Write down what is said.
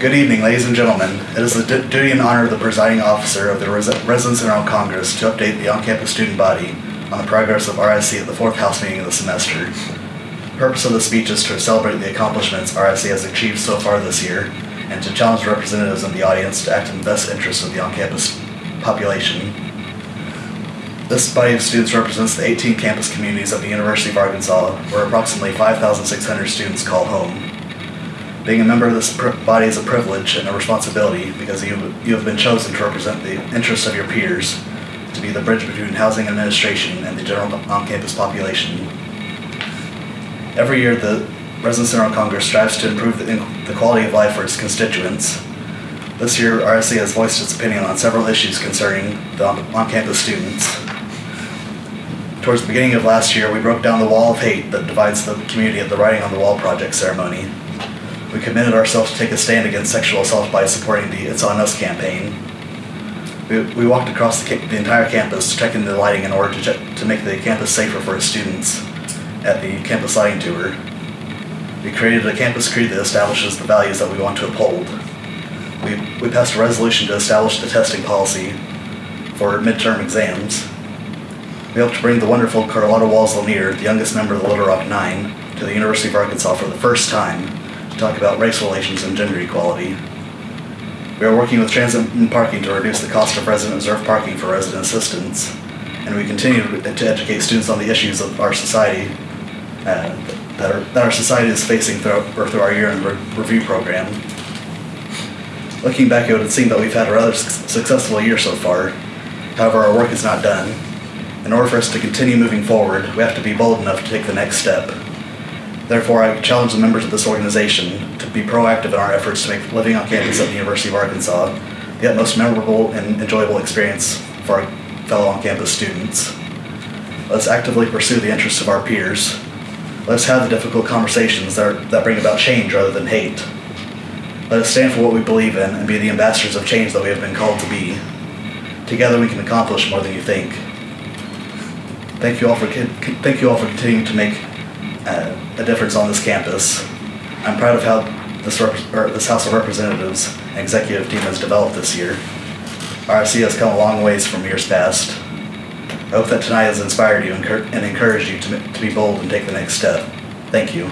Good evening, ladies and gentlemen. It is the duty and honor of the presiding officer of the Res- Residence and General Congress to update the on-campus student body on the progress of RIC at the fourth House meeting of the semester. The purpose of the speech is to celebrate the accomplishments RIC has achieved so far this year and to challenge representatives in the audience to act in the best interest of the on-campus population. This body of students represents the 18 campus communities of the University of Arkansas, where approximately 5,600 students call home. Being a member of this body is a privilege and a responsibility because you, you have been chosen to represent the interests of your peers, to be the bridge between housing administration and the general on-campus population. Every year, the Residence General Congress strives to improve the, the quality of life for its constituents. This year, RSC has voiced its opinion on several issues concerning the on-campus students. Towards the beginning of last year, we broke down the wall of hate that divides the community at the Writing on the Wall project ceremony. We committed ourselves to take a stand against sexual assault by supporting the It's On Us campaign. We, we walked across the, the entire campus, checking the lighting in order to, check, to make the campus safer for its students at the campus lighting tour. We created a campus creed that establishes the values that we want to uphold. We, we passed a resolution to establish the testing policy for midterm exams. We helped bring the wonderful Carlotta Walls LaNier, the youngest member of the Little Rock Nine, to the University of Arkansas for the first time to talk about race relations and gender equality. We are working with Transit and Parking to reduce the cost of resident reserve parking for resident assistants, and we continue to educate students on the issues of our society uh, that, are, that our society is facing through, or through our year-end re- review program. Looking back, it would seem that we've had a rather suc- successful year so far. However, our work is not done. In order for us to continue moving forward, we have to be bold enough to take the next step. Therefore, I challenge the members of this organization to be proactive in our efforts to make living on campus at the University of Arkansas the utmost memorable and enjoyable experience for our fellow on-campus students. Let's actively pursue the interests of our peers. Let's have the difficult conversations that, are, that bring about change rather than hate. Let us stand for what we believe in and be the ambassadors of change that we have been called to be. Together, we can accomplish more than you think. Thank you all for thank you all for continuing to make a difference on this campus. I'm proud of how this, this House of Representatives executive team has developed this year. RSC has come a long ways from years past. I hope that tonight has inspired you and, encour- and encouraged you to, to be bold and take the next step. Thank you.